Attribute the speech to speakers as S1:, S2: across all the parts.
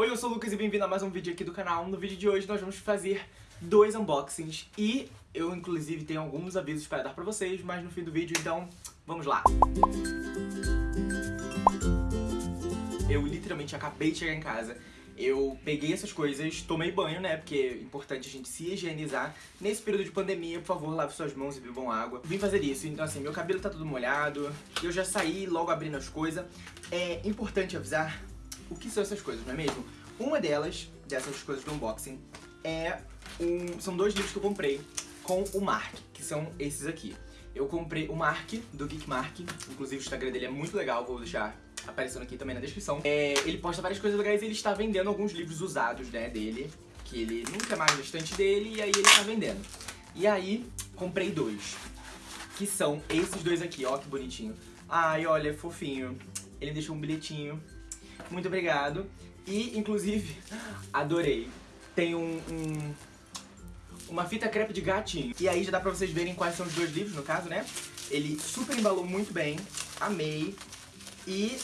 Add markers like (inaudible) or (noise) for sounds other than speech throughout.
S1: Oi, eu sou o Lucas e bem-vindo a mais um vídeo aqui do canal. No vídeo de hoje nós vamos fazer dois unboxings e eu inclusive tenho alguns avisos para dar pra vocês, mas no fim do vídeo, então vamos lá. Eu literalmente acabei de chegar em casa eu peguei essas coisas, tomei banho, né, porque é importante a gente se higienizar. Nesse período de pandemia, por favor, lave suas mãos e bebam água. Vim fazer isso, então assim, meu cabelo tá todo molhado, eu já saí logo abrindo as coisas. É importante avisar o que são essas coisas, não é mesmo? Uma delas, dessas coisas do unboxing, é um, são dois livros que eu comprei com o Mark, que são esses aqui. Eu comprei o Mark, do Geek Mark, inclusive o Instagram dele é muito legal, vou deixar aparecendo aqui também na descrição. É, ele posta várias coisas legais e ele está vendendo alguns livros usados, né, dele, que ele nunca mais na estante dele, e aí ele está vendendo. E aí, comprei dois, que são esses dois aqui, ó, que bonitinho. Ai, olha, fofinho. Ele deixou um bilhetinho. Muito obrigado. E, inclusive, (laughs) adorei. Tem um, um uma fita crepe de gatinho. E aí já dá pra vocês verem quais são os dois livros, no caso, né? Ele super embalou muito bem, amei. E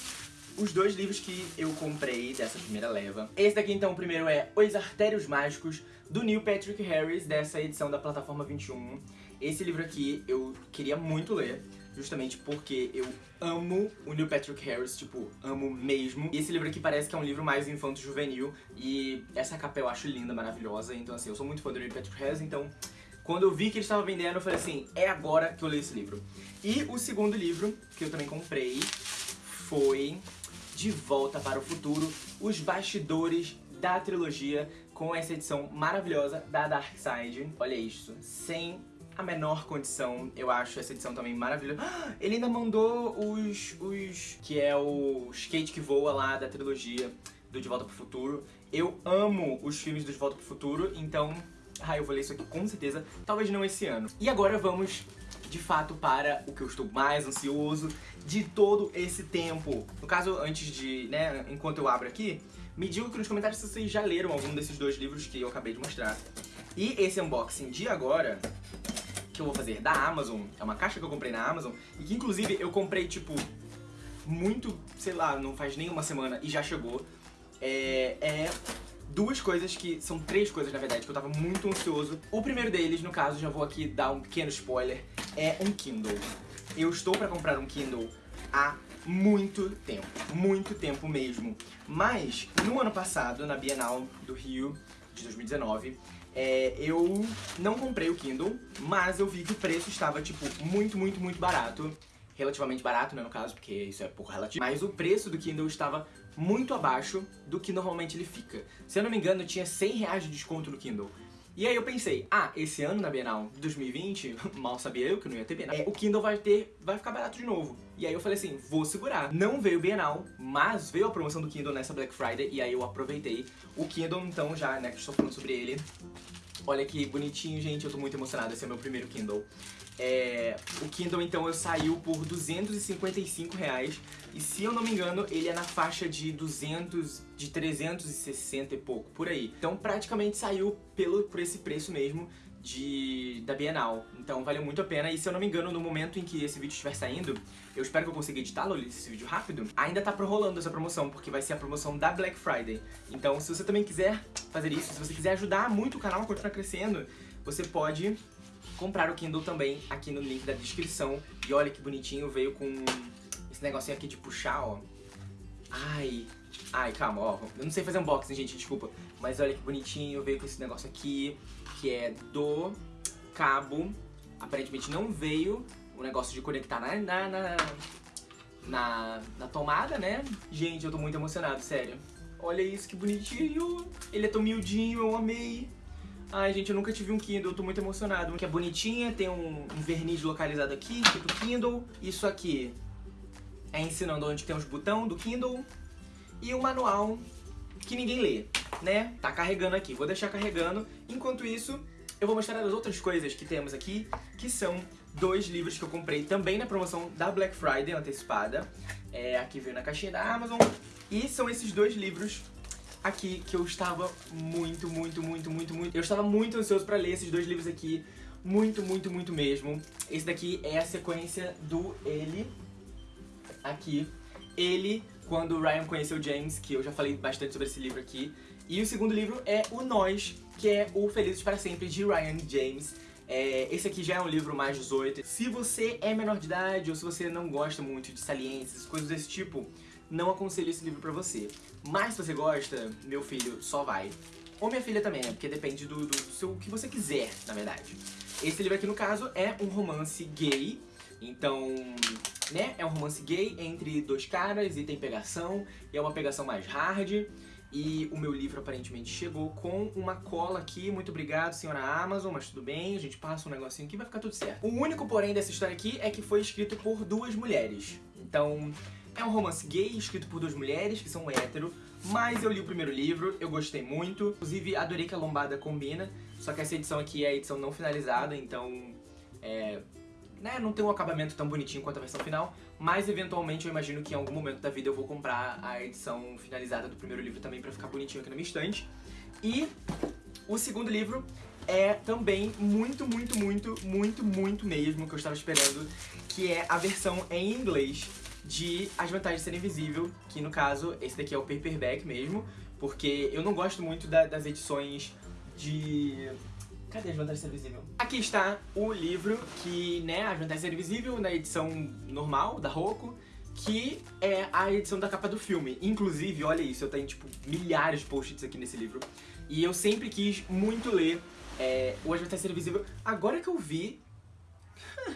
S1: os dois livros que eu comprei dessa primeira leva. Esse daqui, então, o primeiro é Os Artérios Mágicos, do Neil Patrick Harris, dessa edição da Plataforma 21. Esse livro aqui eu queria muito ler, justamente porque eu amo o Neil Patrick Harris, tipo, amo mesmo. E esse livro aqui parece que é um livro mais infanto-juvenil, e essa capa eu acho linda, maravilhosa, então assim, eu sou muito fã do Neil Patrick Harris, então quando eu vi que ele estava vendendo, eu falei assim, é agora que eu leio esse livro. E o segundo livro, que eu também comprei, foi De Volta para o Futuro, os bastidores da trilogia com essa edição maravilhosa da Dark Side. Olha isso, sem a menor condição, eu acho essa edição também maravilhosa. (gasps) Ele ainda mandou os, os... que é o skate que voa lá da trilogia do De Volta para o Futuro. Eu amo os filmes do De Volta para o Futuro, então... Ah, eu vou ler isso aqui com certeza, talvez não esse ano. E agora vamos de fato para o que eu estou mais ansioso de todo esse tempo. No caso, antes de, né, enquanto eu abro aqui, me digam aqui nos comentários se vocês já leram algum desses dois livros que eu acabei de mostrar. E esse unboxing de agora, que eu vou fazer da Amazon, é uma caixa que eu comprei na Amazon, e que inclusive eu comprei, tipo, muito, sei lá, não faz nem uma semana e já chegou. É, é duas coisas que... São três coisas, na verdade, que eu tava muito ansioso. O primeiro deles, no caso, já vou aqui dar um pequeno spoiler, é um Kindle. Eu estou pra comprar um Kindle há muito tempo, muito tempo mesmo. Mas, no ano passado, na Bienal do Rio, de 2019, é, eu não comprei o Kindle, mas eu vi que o preço estava, tipo, muito, muito, muito barato. Relativamente barato, né, no caso, porque isso é pouco relativo. Mas o preço do Kindle estava muito abaixo do que normalmente ele fica. Se eu não me engano, tinha 100 reais de desconto no Kindle. E aí eu pensei, ah, esse ano na Bienal 2020, (laughs) mal sabia eu que não ia ter Bienal, é, o Kindle vai ter, vai ficar barato de novo. E aí eu falei assim, vou segurar. Não veio Bienal, mas veio a promoção do Kindle nessa Black Friday e aí eu aproveitei. O Kindle, então, já, né, que estou falando sobre ele, Olha que bonitinho, gente, eu tô muito emocionado, esse é meu primeiro Kindle. É, o Kindle, então, eu saiu por 255 reais. E se eu não me engano, ele é na faixa de 200, de 360 e pouco, por aí. Então, praticamente saiu pelo, por esse preço mesmo de, da Bienal. Então valeu muito a pena. E se eu não me engano, no momento em que esse vídeo estiver saindo, eu espero que eu consiga editá-lo, esse vídeo rápido, ainda tá rolando essa promoção, porque vai ser a promoção da Black Friday. Então se você também quiser fazer isso, se você quiser ajudar muito o canal a continuar crescendo, você pode comprar o Kindle também aqui no link da descrição. E olha que bonitinho, veio com esse negocinho aqui de puxar, ó. Ai, ai, calma, ó. Eu não sei fazer unboxing, gente, desculpa. Mas olha que bonitinho, veio com esse negócio aqui, que é do cabo. Aparentemente não veio o negócio de conectar na, na, na, na, na tomada, né? Gente, eu tô muito emocionado, sério. Olha isso, que bonitinho. Ele é tão miudinho, eu amei. Ai, gente, eu nunca tive um Kindle, eu tô muito emocionado. Que é bonitinha, tem um, um verniz localizado aqui, tipo Kindle. Isso aqui é ensinando onde tem os botões do Kindle. E o manual que ninguém lê, né? Tá carregando aqui, vou deixar carregando. Enquanto isso, eu vou mostrar as outras coisas que temos aqui, que são dois livros que eu comprei também na promoção da Black Friday antecipada. É, aqui veio na caixinha da Amazon. E são esses dois livros aqui que eu estava muito, muito, muito, muito, muito... Eu estava muito ansioso pra ler esses dois livros aqui. Muito, muito, muito mesmo. Esse daqui é a sequência do Ele. Aqui. Ele quando o Ryan conheceu James, que eu já falei bastante sobre esse livro aqui. E o segundo livro é O Nós, que é o Felizes para Sempre, de Ryan James. É, esse aqui já é um livro mais 18. Se você é menor de idade ou se você não gosta muito de saliências, coisas desse tipo, não aconselho esse livro pra você. Mas se você gosta, meu filho, só vai. Ou minha filha também, né? Porque depende do, do, seu, que você quiser, na verdade. Esse livro aqui, no caso, é um romance gay. Então, né, é um romance gay entre dois caras e tem pegação. E é uma pegação mais hard. E o meu livro aparentemente chegou com uma cola aqui. Muito obrigado, senhora Amazon, mas tudo bem. A gente passa um negocinho aqui vai ficar tudo certo. O único porém dessa história aqui é que foi escrito por duas mulheres. Então, é um romance gay escrito por duas mulheres que são hétero. Mas eu li o primeiro livro, eu gostei muito. Inclusive, adorei que a lombada combina. Só que essa edição aqui é a edição não finalizada, então... É, né, não tem um acabamento tão bonitinho quanto a versão final, mas eventualmente eu imagino que em algum momento da vida eu vou comprar a edição finalizada do primeiro livro também pra ficar bonitinho aqui na minha estante. E o segundo livro é também muito, muito, muito, muito, muito mesmo que eu estava esperando, que é a versão em inglês de As Vantagens de Ser Invisível, que no caso, esse daqui é o paperback mesmo, porque eu não gosto muito da, das edições de... Cadê As Vantagens Ser Invisível? Aqui está o livro que, né, As Vantagens Ser Invisível, na edição normal, da Roku, que é a edição da capa do filme. Inclusive, olha isso, eu tenho, tipo, milhares de post-its aqui nesse livro. E eu sempre quis muito ler é, o de Ser Invisível. Agora que eu vi, (laughs)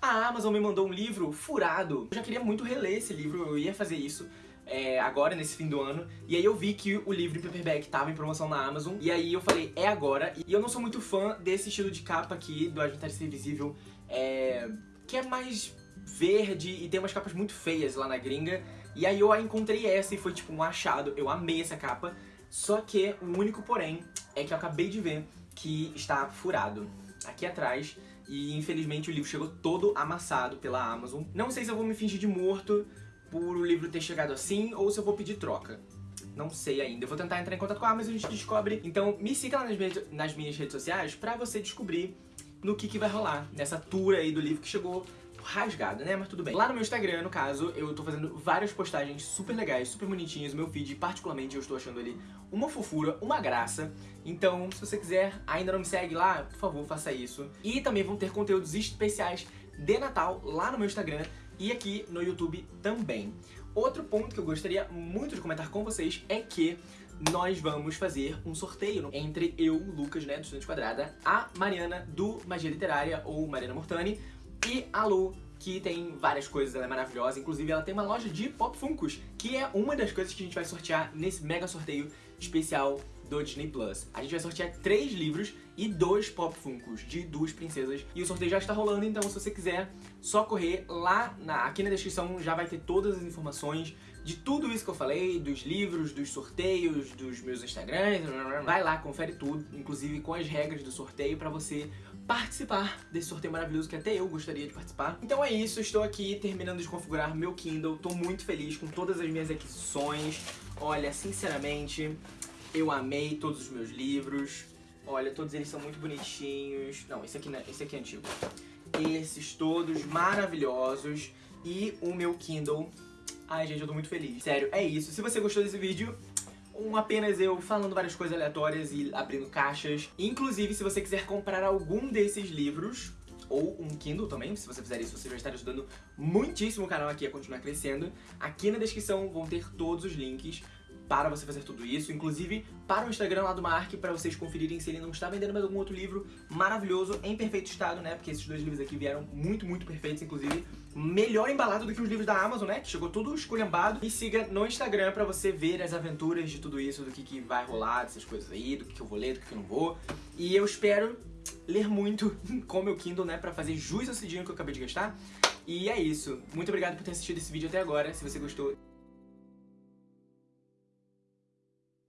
S1: a Amazon me mandou um livro furado. Eu já queria muito reler esse livro, eu ia fazer isso. É, agora, nesse fim do ano, e aí eu vi que o livro em paperback tava em promoção na Amazon, e aí eu falei, é agora, e eu não sou muito fã desse estilo de capa aqui, do Adventário Ser Invisível, é, que é mais verde e tem umas capas muito feias lá na gringa, e aí eu encontrei essa e foi tipo um achado, eu amei essa capa, só que o único porém é que eu acabei de ver que está furado aqui atrás, e infelizmente o livro chegou todo amassado pela Amazon. Não sei se eu vou me fingir de morto por o livro ter chegado assim ou se eu vou pedir troca. Não sei ainda. Eu vou tentar entrar em contato com a Amazon e a gente descobre. Então me siga lá nas minhas, nas minhas redes sociais pra você descobrir no que, que vai rolar nessa tour aí do livro que chegou rasgado, né? Mas tudo bem. Lá no meu Instagram, no caso, eu tô fazendo várias postagens super legais, super bonitinhas. O meu feed, particularmente, eu estou achando ele uma fofura, uma graça. Então, se você quiser, ainda não me segue lá, por favor, faça isso. E também vão ter conteúdos especiais de Natal lá no meu Instagram e aqui no YouTube também. Outro ponto que eu gostaria muito de comentar com vocês é que nós vamos fazer um sorteio entre eu, Lucas, né, do Estudante Quadrada, a Mariana do Magia Literária, ou Mariana Mortani, e a Lu, que tem várias coisas, ela é maravilhosa. Inclusive, ela tem uma loja de Pop Funkos, que é uma das coisas que a gente vai sortear nesse mega sorteio especial do Disney Plus. A gente vai sortear três livros e dois Pop Funkos de duas princesas. E o sorteio já está rolando, então se você quiser, só correr lá, na, aqui na descrição já vai ter todas as informações de tudo isso que eu falei, dos livros, dos sorteios, dos meus Instagrams, vai lá, confere tudo, inclusive com as regras do sorteio pra você participar desse sorteio maravilhoso que até eu gostaria de participar. Então é isso, estou aqui terminando de configurar meu Kindle, tô muito feliz com todas as minhas aquisições. Olha, sinceramente, eu amei todos os meus livros. Olha, todos eles são muito bonitinhos. Não, esse aqui, não, é, esse aqui é antigo. Esses todos maravilhosos. E o meu Kindle. Ai, gente, eu tô muito feliz. Sério, é isso. Se você gostou desse vídeo, um apenas eu falando várias coisas aleatórias e abrindo caixas. Inclusive, se você quiser comprar algum desses livros, ou um Kindle também, se você fizer isso, você vai estar ajudando muitíssimo o canal aqui a continuar crescendo. Aqui na descrição vão ter todos os links para você fazer tudo isso, inclusive para o Instagram lá do Mark, para vocês conferirem se ele não está vendendo mais algum outro livro maravilhoso, em perfeito estado, né, porque esses dois livros aqui vieram muito, muito perfeitos, inclusive melhor embalado do que os livros da Amazon, né, que chegou tudo esculhambado. Me siga no Instagram para você ver as aventuras de tudo isso, do que, que vai rolar, dessas coisas aí, do que, que eu vou ler, do que, que eu não vou. E eu espero ler muito (laughs) com o meu Kindle, né, pra fazer jus esse dinheiro que eu acabei de gastar. E é isso. Muito obrigado por ter assistido esse vídeo até agora. Se você gostou,